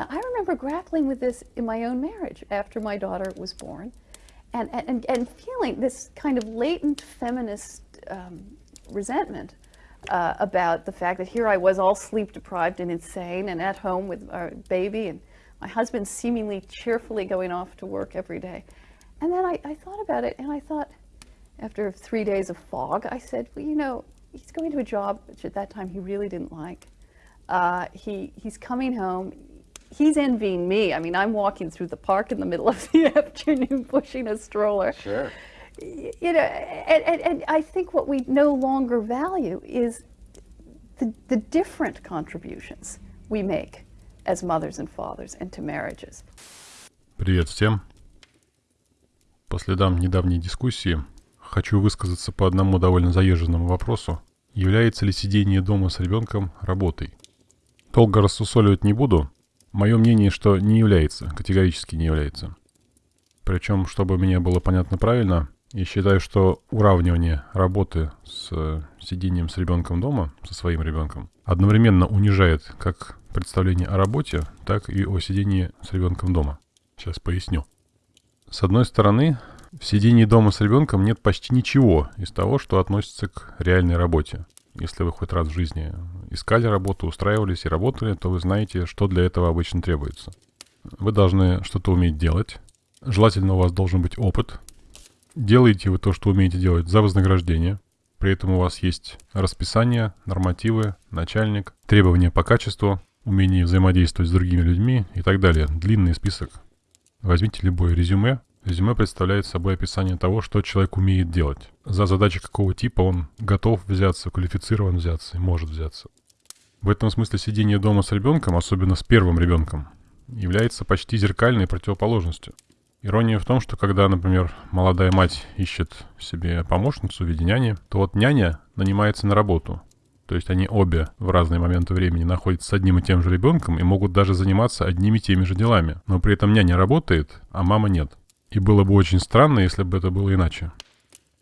Now, I remember grappling with this in my own marriage after my daughter was born and, and, and feeling this kind of latent feminist um, resentment uh, about the fact that here I was all sleep deprived and insane and at home with our baby and my husband seemingly cheerfully going off to work every day. And then I, I thought about it and I thought, after three days of fog, I said, well, you know, he's going to a job which at that time he really didn't like. Uh, he, he's coming home. He's envying me. I mean, I'm walking through the park in the middle of the afternoon pushing a stroller. Sure. You know, and, and, and I think what we no longer value is the, the different contributions we make as mothers and fathers and to marriages. Привет всем. По следам недавней дискуссии хочу высказаться по одному довольно заезженному вопросу. Является ли сидение дома с ребенком работой? Долго рассусоливать не буду. Мое мнение, что не является, категорически не является. Причем, чтобы мне было понятно правильно, я считаю, что уравнивание работы с сидением с ребенком дома, со своим ребенком, одновременно унижает как представление о работе, так и о сидении с ребенком дома. Сейчас поясню. С одной стороны, в сидении дома с ребенком нет почти ничего из того, что относится к реальной работе. Если вы хоть раз в жизни искали работу, устраивались и работали, то вы знаете, что для этого обычно требуется. Вы должны что-то уметь делать. Желательно у вас должен быть опыт. Делаете вы то, что умеете делать за вознаграждение. При этом у вас есть расписание, нормативы, начальник, требования по качеству, умение взаимодействовать с другими людьми и так далее. Длинный список. Возьмите любое резюме. Резюме представляет собой описание того, что человек умеет делать. За задачи какого типа он готов взяться, квалифицирован взяться и может взяться. В этом смысле сидение дома с ребенком, особенно с первым ребенком, является почти зеркальной противоположностью. Ирония в том, что когда, например, молодая мать ищет себе помощницу в виде няни, то вот няня нанимается на работу. То есть они обе в разные моменты времени находятся с одним и тем же ребенком и могут даже заниматься одними и теми же делами. Но при этом няня работает, а мама нет. И было бы очень странно, если бы это было иначе.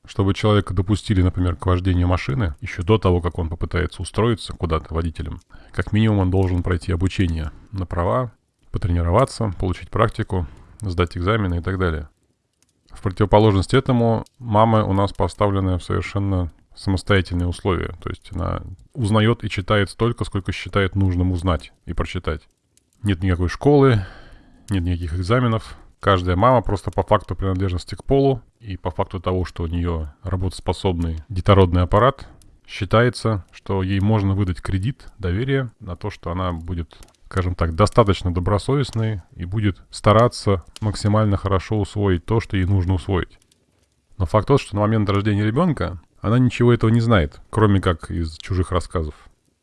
Чтобы человека допустили, например, к вождению машины, еще до того, как он попытается устроиться куда-то водителем, как минимум он должен пройти обучение на права, потренироваться, получить практику, сдать экзамены и так далее. В противоположность этому мамы у нас поставлены в совершенно самостоятельные условия. То есть она узнает и читает столько, сколько считает нужным узнать и прочитать. Нет никакой школы, нет никаких экзаменов. Каждая мама просто по факту принадлежности к полу и по факту того, что у нее работоспособный детородный аппарат, считается, что ей можно выдать кредит доверия на то, что она будет скажем так, достаточно добросовестной и будет стараться максимально хорошо усвоить то, что ей нужно усвоить. Но факт тот, что на момент рождения ребенка она ничего этого не знает, кроме как из чужих рассказов.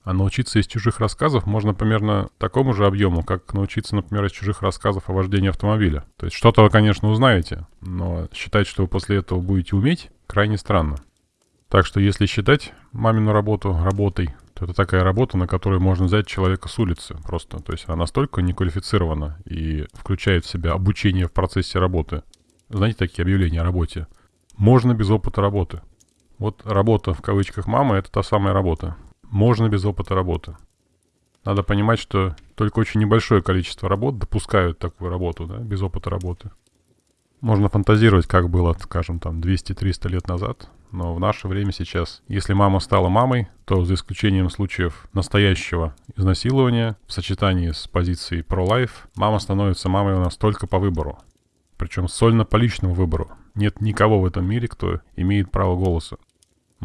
А научиться из чужих рассказов можно примерно такому же объему, как научиться, например, из чужих рассказов о вождении автомобиля. То есть что-то вы, конечно, узнаете, но считать, что вы после этого будете уметь, крайне странно. Так что если считать мамину работу работой, то это такая работа, на которую можно взять человека с улицы просто. То есть она настолько неквалифицирована и включает в себя обучение в процессе работы. Знаете такие объявления о работе? Можно без опыта работы. Вот работа в кавычках мамы – это та самая работа. Можно без опыта работы. Надо понимать, что только очень небольшое количество работ допускают такую работу, да, без опыта работы. Можно фантазировать, как было, скажем, там 200-300 лет назад, но в наше время сейчас, если мама стала мамой, то за исключением случаев настоящего изнасилования в сочетании с позицией pro-life, мама становится мамой у нас только по выбору. Причем сольно по личному выбору. Нет никого в этом мире, кто имеет право голоса.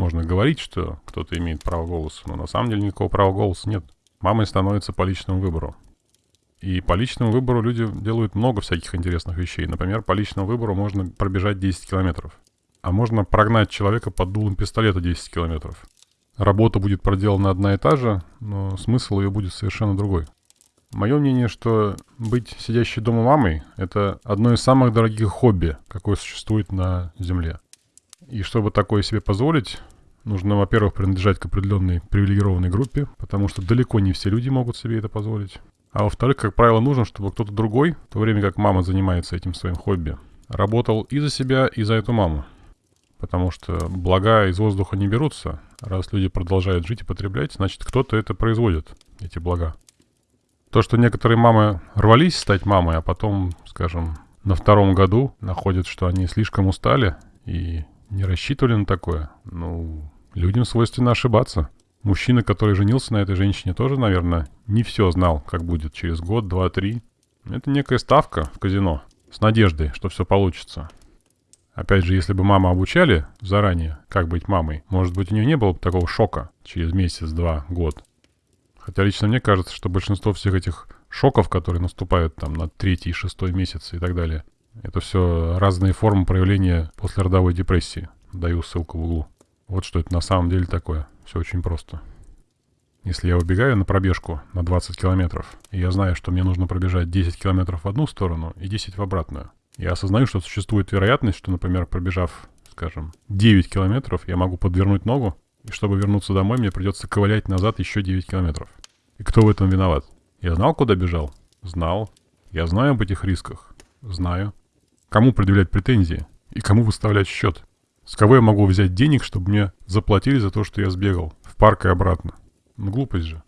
Можно говорить, что кто-то имеет право голоса, но на самом деле никакого права голоса нет. Мамой становится по личному выбору. И по личному выбору люди делают много всяких интересных вещей. Например, по личному выбору можно пробежать 10 километров. А можно прогнать человека под дулом пистолета 10 километров. Работа будет проделана одна и та же, но смысл ее будет совершенно другой. Мое мнение, что быть сидящей дома мамой – это одно из самых дорогих хобби, какое существует на Земле. И чтобы такое себе позволить, нужно, во-первых, принадлежать к определенной привилегированной группе, потому что далеко не все люди могут себе это позволить. А во-вторых, как правило, нужно, чтобы кто-то другой, в то время как мама занимается этим своим хобби, работал и за себя, и за эту маму. Потому что блага из воздуха не берутся. Раз люди продолжают жить и потреблять, значит кто-то это производит, эти блага. То, что некоторые мамы рвались стать мамой, а потом, скажем, на втором году находят, что они слишком устали и не рассчитывали на такое, ну, людям свойственно ошибаться. Мужчина, который женился на этой женщине, тоже, наверное, не все знал, как будет через год, два, три. Это некая ставка в казино с надеждой, что все получится. Опять же, если бы маму обучали заранее, как быть мамой, может быть, у нее не было бы такого шока через месяц, два, год. Хотя лично мне кажется, что большинство всех этих шоков, которые наступают там на третий, шестой месяц и так далее, это все разные формы проявления послеродовой депрессии. Даю ссылку в углу. Вот что это на самом деле такое. Все очень просто. Если я убегаю на пробежку на 20 километров, и я знаю, что мне нужно пробежать 10 километров в одну сторону и 10 в обратную, я осознаю, что существует вероятность, что, например, пробежав, скажем, 9 километров, я могу подвернуть ногу, и чтобы вернуться домой, мне придется ковылять назад еще 9 километров. И кто в этом виноват? Я знал, куда бежал? Знал. Я знаю об этих рисках? Знаю. Кому предъявлять претензии? И кому выставлять счет? С кого я могу взять денег, чтобы мне заплатили за то, что я сбегал в парк и обратно? Ну, глупость же.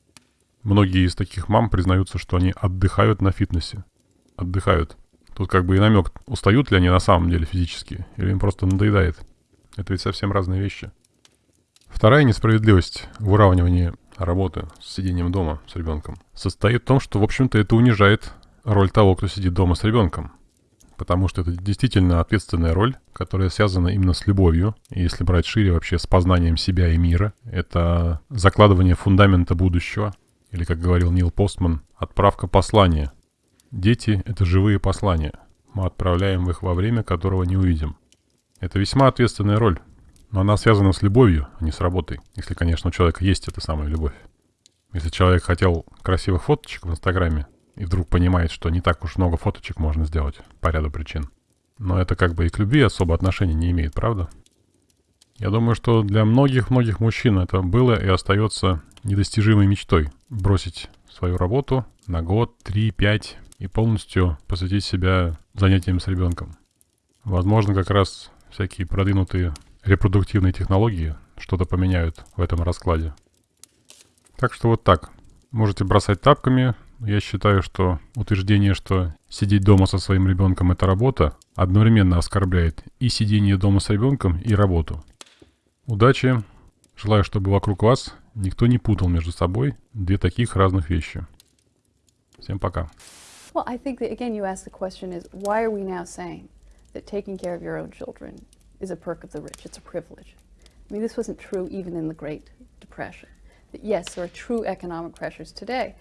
Многие из таких мам признаются, что они отдыхают на фитнесе. Отдыхают. Тут как бы и намек, устают ли они на самом деле физически, или им просто надоедает. Это ведь совсем разные вещи. Вторая несправедливость в уравнивании работы с сидением дома с ребенком состоит в том, что, в общем-то, это унижает роль того, кто сидит дома с ребенком. Потому что это действительно ответственная роль, которая связана именно с любовью. Если брать шире вообще с познанием себя и мира, это закладывание фундамента будущего. Или, как говорил Нил Постман, отправка послания – Дети — это живые послания. Мы отправляем их во время, которого не увидим. Это весьма ответственная роль, но она связана с любовью, а не с работой. Если, конечно, у человека есть эта самая любовь. Если человек хотел красивых фоточек в Инстаграме и вдруг понимает, что не так уж много фоточек можно сделать по ряду причин. Но это как бы и к любви особо отношения не имеет, правда? Я думаю, что для многих-многих мужчин это было и остается недостижимой мечтой. Бросить свою работу на год, три, пять, и полностью посвятить себя занятиям с ребенком. Возможно, как раз всякие продвинутые репродуктивные технологии что-то поменяют в этом раскладе. Так что вот так. Можете бросать тапками. Я считаю, что утверждение, что сидеть дома со своим ребенком это работа, одновременно оскорбляет и сидение дома с ребенком, и работу. Удачи. Желаю, чтобы вокруг вас никто не путал между собой две таких разных вещи. Всем пока. Well, I think that, again, you asked the question is why are we now saying that taking care of your own children is a perk of the rich? It's a privilege. I mean, this wasn't true even in the Great Depression. That yes, there are true economic pressures today.